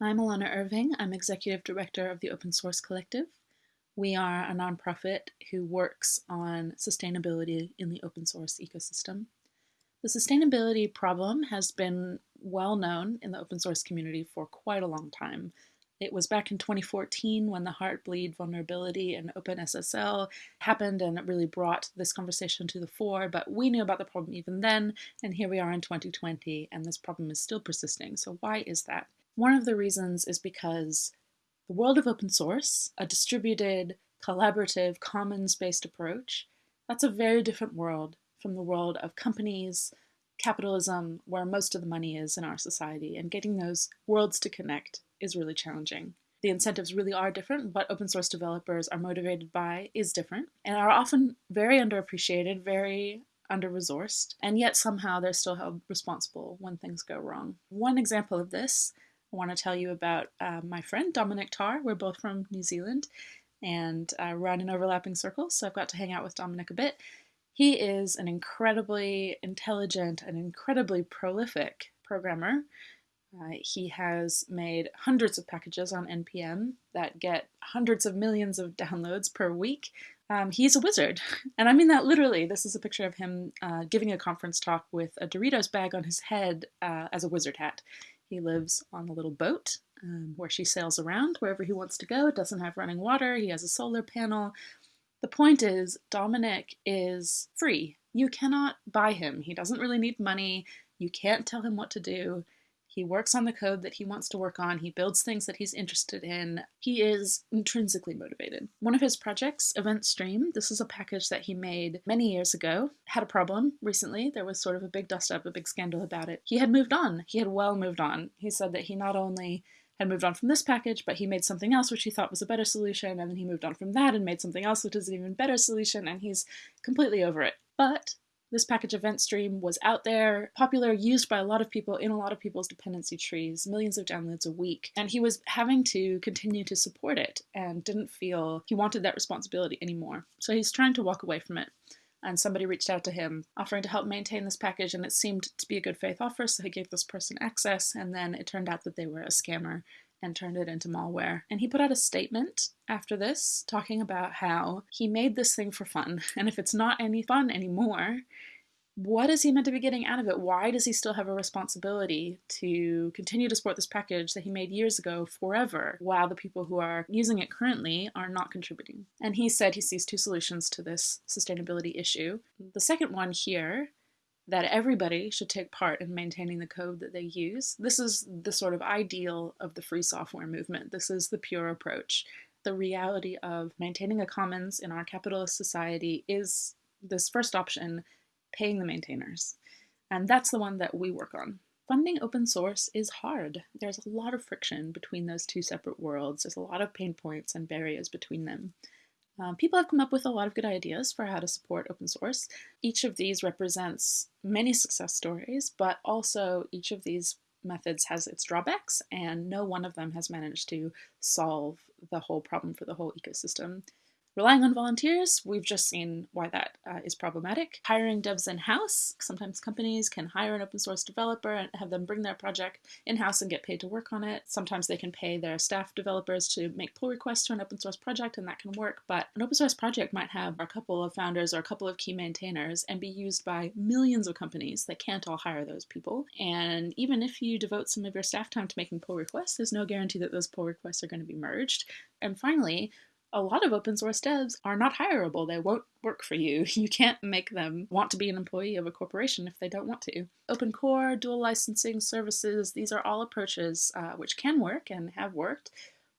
I'm Alanna Irving. I'm Executive Director of the Open Source Collective. We are a nonprofit who works on sustainability in the open source ecosystem. The sustainability problem has been well known in the open source community for quite a long time. It was back in 2014 when the Heartbleed vulnerability in OpenSSL happened and it really brought this conversation to the fore, but we knew about the problem even then, and here we are in 2020 and this problem is still persisting. So why is that? One of the reasons is because the world of open source, a distributed, collaborative, commons-based approach, that's a very different world from the world of companies, capitalism, where most of the money is in our society, and getting those worlds to connect is really challenging. The incentives really are different. What open source developers are motivated by is different and are often very underappreciated, very under-resourced, and yet somehow they're still held responsible when things go wrong. One example of this I want to tell you about uh, my friend Dominic Tarr. We're both from New Zealand and uh, run in overlapping circles, so I've got to hang out with Dominic a bit. He is an incredibly intelligent and incredibly prolific programmer. Uh, he has made hundreds of packages on NPM that get hundreds of millions of downloads per week. Um, he's a wizard, and I mean that literally. This is a picture of him uh, giving a conference talk with a Doritos bag on his head uh, as a wizard hat. He lives on a little boat um, where she sails around wherever he wants to go. It doesn't have running water. He has a solar panel. The point is, Dominic is free. You cannot buy him. He doesn't really need money. You can't tell him what to do. He works on the code that he wants to work on. He builds things that he's interested in. He is intrinsically motivated. One of his projects, Event Stream, this is a package that he made many years ago, had a problem recently. There was sort of a big dust up, a big scandal about it. He had moved on. He had well moved on. He said that he not only had moved on from this package, but he made something else which he thought was a better solution, and then he moved on from that and made something else which is an even better solution, and he's completely over it. But this package event stream was out there, popular, used by a lot of people in a lot of people's dependency trees, millions of downloads a week. And he was having to continue to support it and didn't feel he wanted that responsibility anymore. So he's trying to walk away from it. And somebody reached out to him offering to help maintain this package, and it seemed to be a good faith offer, so he gave this person access. And then it turned out that they were a scammer and turned it into malware. And he put out a statement after this talking about how he made this thing for fun. And if it's not any fun anymore, what is he meant to be getting out of it? Why does he still have a responsibility to continue to support this package that he made years ago forever while the people who are using it currently are not contributing? And he said he sees two solutions to this sustainability issue. The second one here that everybody should take part in maintaining the code that they use. This is the sort of ideal of the free software movement. This is the pure approach. The reality of maintaining a commons in our capitalist society is this first option, paying the maintainers. And that's the one that we work on. Funding open source is hard. There's a lot of friction between those two separate worlds. There's a lot of pain points and barriers between them. Um, people have come up with a lot of good ideas for how to support open source. Each of these represents many success stories, but also each of these methods has its drawbacks, and no one of them has managed to solve the whole problem for the whole ecosystem. Relying on volunteers, we've just seen why that uh, is problematic. Hiring devs in-house, sometimes companies can hire an open source developer and have them bring their project in-house and get paid to work on it. Sometimes they can pay their staff developers to make pull requests to an open source project and that can work, but an open source project might have a couple of founders or a couple of key maintainers and be used by millions of companies that can't all hire those people. And even if you devote some of your staff time to making pull requests, there's no guarantee that those pull requests are going to be merged. And finally, a lot of open source devs are not hireable. They won't work for you. You can't make them want to be an employee of a corporation if they don't want to. Open core, dual licensing services, these are all approaches uh, which can work and have worked,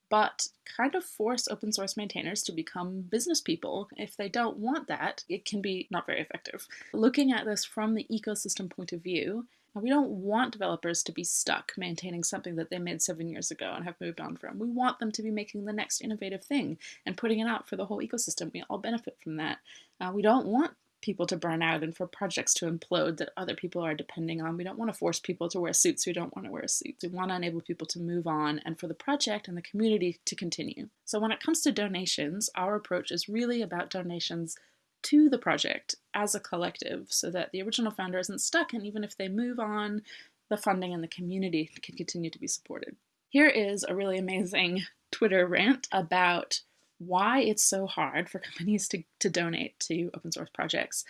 but kind of force open source maintainers to become business people. If they don't want that, it can be not very effective. Looking at this from the ecosystem point of view, we don't want developers to be stuck maintaining something that they made seven years ago and have moved on from. We want them to be making the next innovative thing and putting it out for the whole ecosystem. We all benefit from that. Uh, we don't want people to burn out and for projects to implode that other people are depending on. We don't want to force people to wear suits who don't want to wear suits. We want to enable people to move on and for the project and the community to continue. So when it comes to donations, our approach is really about donations to the project as a collective so that the original founder isn't stuck and even if they move on, the funding and the community can continue to be supported. Here is a really amazing Twitter rant about why it's so hard for companies to, to donate to open source projects.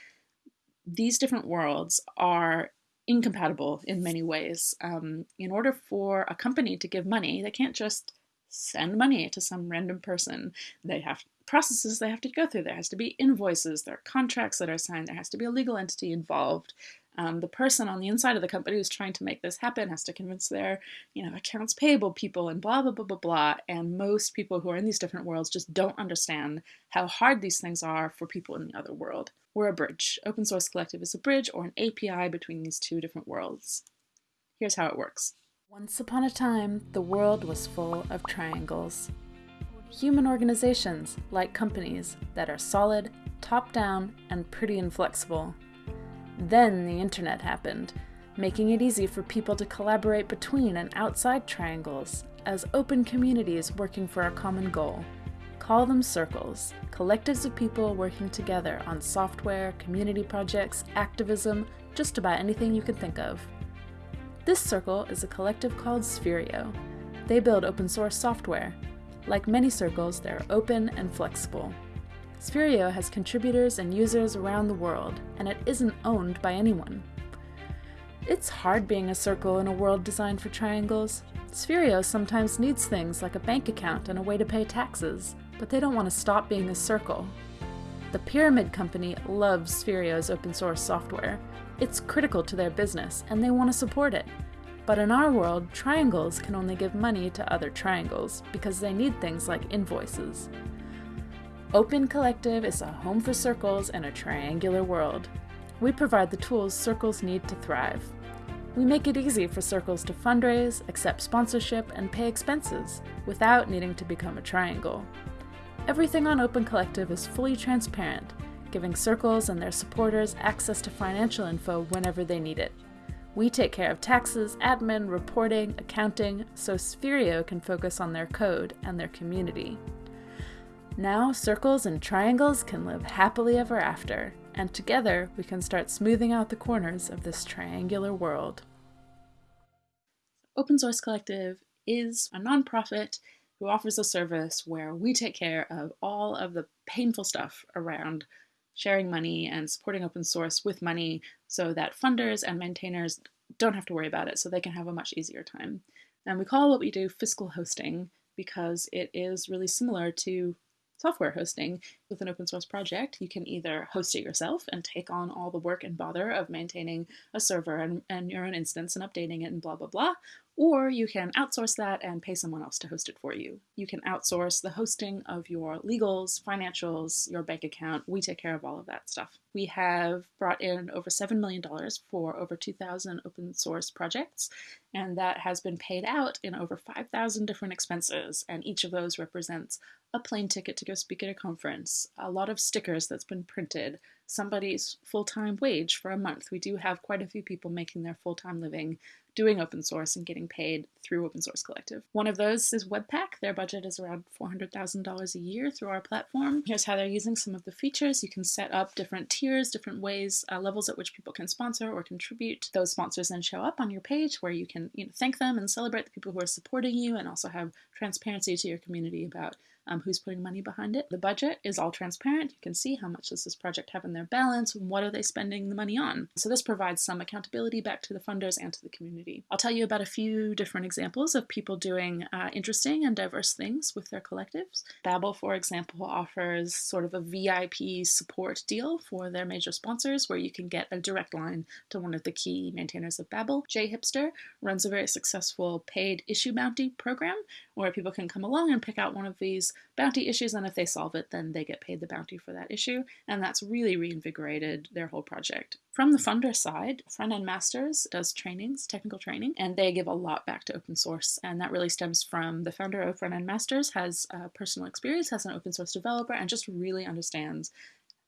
These different worlds are incompatible in many ways. Um, in order for a company to give money, they can't just send money to some random person. They have processes they have to go through. There has to be invoices, there are contracts that are signed, there has to be a legal entity involved. Um, the person on the inside of the company who's trying to make this happen has to convince their, you know, accounts payable people and blah blah blah blah blah. And most people who are in these different worlds just don't understand how hard these things are for people in the other world. We're a bridge. Open Source Collective is a bridge or an API between these two different worlds. Here's how it works. Once upon a time, the world was full of triangles. Human organizations, like companies, that are solid, top-down, and pretty inflexible. Then the internet happened, making it easy for people to collaborate between and outside triangles as open communities working for a common goal. Call them circles, collectives of people working together on software, community projects, activism, just about anything you can think of. This circle is a collective called Spherio. They build open source software. Like many circles, they're open and flexible. Spherio has contributors and users around the world, and it isn't owned by anyone. It's hard being a circle in a world designed for triangles. Spherio sometimes needs things like a bank account and a way to pay taxes, but they don't want to stop being a circle. The Pyramid Company loves Spherio's open source software, it's critical to their business, and they want to support it. But in our world, triangles can only give money to other triangles because they need things like invoices. Open Collective is a home for circles in a triangular world. We provide the tools circles need to thrive. We make it easy for circles to fundraise, accept sponsorship, and pay expenses without needing to become a triangle. Everything on Open Collective is fully transparent, giving circles and their supporters access to financial info whenever they need it. We take care of taxes, admin, reporting, accounting, so Spherio can focus on their code and their community. Now, circles and triangles can live happily ever after, and together we can start smoothing out the corners of this triangular world. Open Source Collective is a nonprofit who offers a service where we take care of all of the painful stuff around sharing money and supporting open source with money so that funders and maintainers don't have to worry about it so they can have a much easier time. And we call what we do fiscal hosting because it is really similar to software hosting with an open source project, you can either host it yourself and take on all the work and bother of maintaining a server and, and your own instance and updating it and blah, blah, blah, or you can outsource that and pay someone else to host it for you. You can outsource the hosting of your legals, financials, your bank account. We take care of all of that stuff. We have brought in over $7 million for over 2,000 open source projects, and that has been paid out in over 5,000 different expenses, and each of those represents a plane ticket to go speak at a conference, a lot of stickers that's been printed, somebody's full-time wage for a month. We do have quite a few people making their full-time living doing open source and getting paid through Open Source Collective. One of those is Webpack. Their budget is around $400,000 a year through our platform. Here's how they're using some of the features. You can set up different tiers, different ways, uh, levels at which people can sponsor or contribute. Those sponsors then show up on your page where you can you know, thank them and celebrate the people who are supporting you and also have transparency to your community about um, who's putting money behind it. The budget is all transparent. You can see how much does this project have in their balance, what are they spending the money on. So this provides some accountability back to the funders and to the community. I'll tell you about a few different examples of people doing uh, interesting and diverse things with their collectives. Babel, for example, offers sort of a VIP support deal for their major sponsors where you can get a direct line to one of the key maintainers of Babel. JHipster runs a very successful paid issue bounty program where people can come along and pick out one of these bounty issues, and if they solve it, then they get paid the bounty for that issue, and that's really reinvigorated their whole project. From the funder side, Frontend Masters does trainings, technical training, and they give a lot back to open source, and that really stems from the founder of Frontend Masters has uh, personal experience as an open source developer and just really understands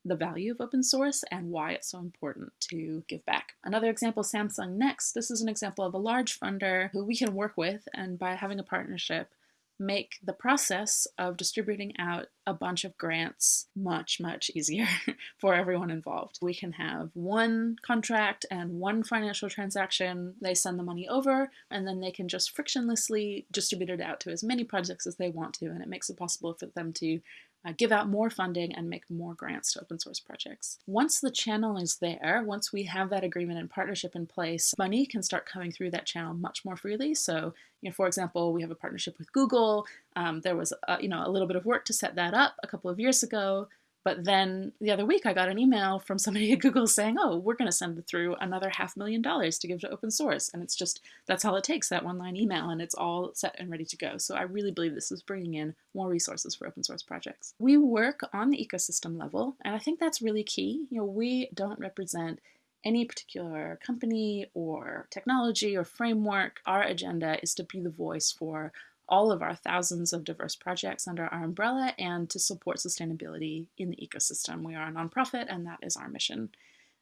the value of open source and why it's so important to give back. Another example, Samsung Next. This is an example of a large funder who we can work with, and by having a partnership, make the process of distributing out a bunch of grants much, much easier for everyone involved. We can have one contract and one financial transaction. They send the money over, and then they can just frictionlessly distribute it out to as many projects as they want to, and it makes it possible for them to uh, give out more funding and make more grants to open source projects. Once the channel is there, once we have that agreement and partnership in place, money can start coming through that channel much more freely. So, you know, for example, we have a partnership with Google. Um, there was, a, you know, a little bit of work to set that up a couple of years ago. But then the other week, I got an email from somebody at Google saying, oh, we're going to send through another half million dollars to give to open source. And it's just, that's all it takes, that one line email, and it's all set and ready to go. So I really believe this is bringing in more resources for open source projects. We work on the ecosystem level, and I think that's really key. You know, we don't represent any particular company or technology or framework. Our agenda is to be the voice for all of our thousands of diverse projects under our umbrella and to support sustainability in the ecosystem. We are a nonprofit and that is our mission.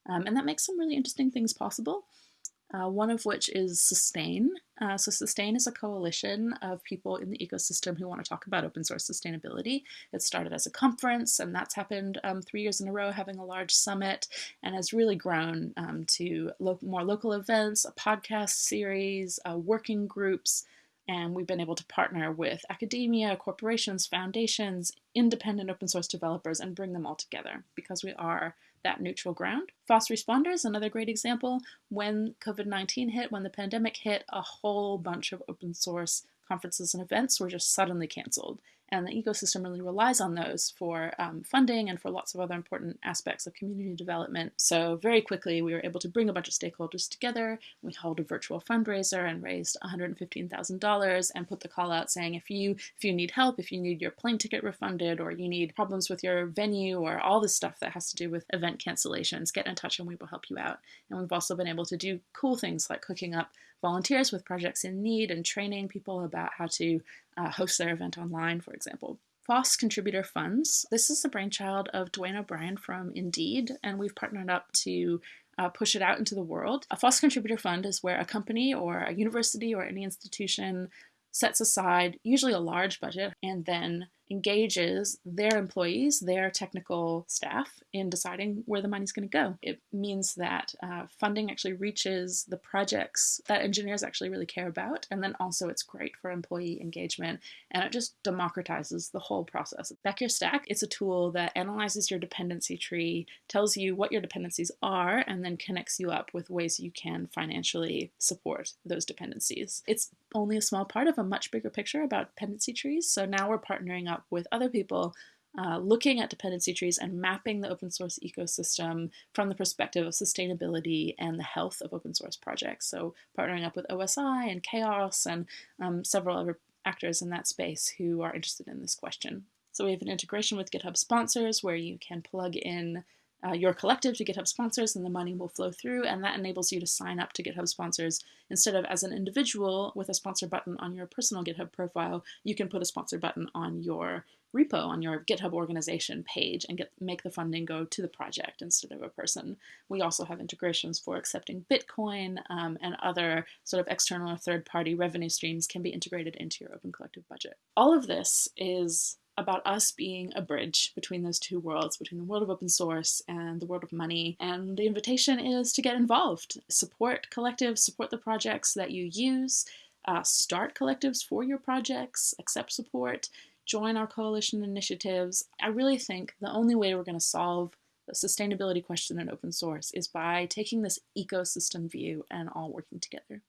Um, and that makes some really interesting things possible. Uh, one of which is Sustain. Uh, so Sustain is a coalition of people in the ecosystem who want to talk about open source sustainability. It started as a conference, and that's happened um, three years in a row, having a large summit, and has really grown um, to lo more local events, a podcast series, uh, working groups, and we've been able to partner with academia, corporations, foundations, independent open source developers, and bring them all together because we are that neutral ground. FOSS Responders, another great example. When COVID-19 hit, when the pandemic hit, a whole bunch of open source conferences and events were just suddenly canceled and the ecosystem really relies on those for um, funding and for lots of other important aspects of community development. So very quickly we were able to bring a bunch of stakeholders together. We held a virtual fundraiser and raised $115,000 and put the call out saying if you if you need help, if you need your plane ticket refunded or you need problems with your venue or all this stuff that has to do with event cancellations, get in touch and we will help you out. And we've also been able to do cool things like hooking up volunteers with projects in need and training people about how to uh, host their event online, for example. FOSS Contributor Funds. This is the brainchild of Duane O'Brien from Indeed, and we've partnered up to uh, push it out into the world. A FOSS Contributor Fund is where a company or a university or any institution sets aside usually a large budget and then engages their employees, their technical staff, in deciding where the money's going to go. It means that uh, funding actually reaches the projects that engineers actually really care about, and then also it's great for employee engagement, and it just democratizes the whole process. Back Your Stack, it's a tool that analyzes your dependency tree, tells you what your dependencies are, and then connects you up with ways you can financially support those dependencies. It's only a small part of a much bigger picture about dependency trees, so now we're partnering up with other people uh, looking at dependency trees and mapping the open source ecosystem from the perspective of sustainability and the health of open source projects. So partnering up with OSI and CHAOSS and um, several other actors in that space who are interested in this question. So we have an integration with GitHub sponsors where you can plug in uh, your collective to GitHub sponsors and the money will flow through and that enables you to sign up to GitHub sponsors instead of as an individual with a sponsor button on your personal GitHub profile, you can put a sponsor button on your repo, on your GitHub organization page and get make the funding go to the project instead of a person. We also have integrations for accepting Bitcoin um, and other sort of external or third-party revenue streams can be integrated into your Open Collective budget. All of this is about us being a bridge between those two worlds, between the world of open source and the world of money. And the invitation is to get involved, support collectives, support the projects that you use, uh, start collectives for your projects, accept support, join our coalition initiatives. I really think the only way we're going to solve the sustainability question in open source is by taking this ecosystem view and all working together.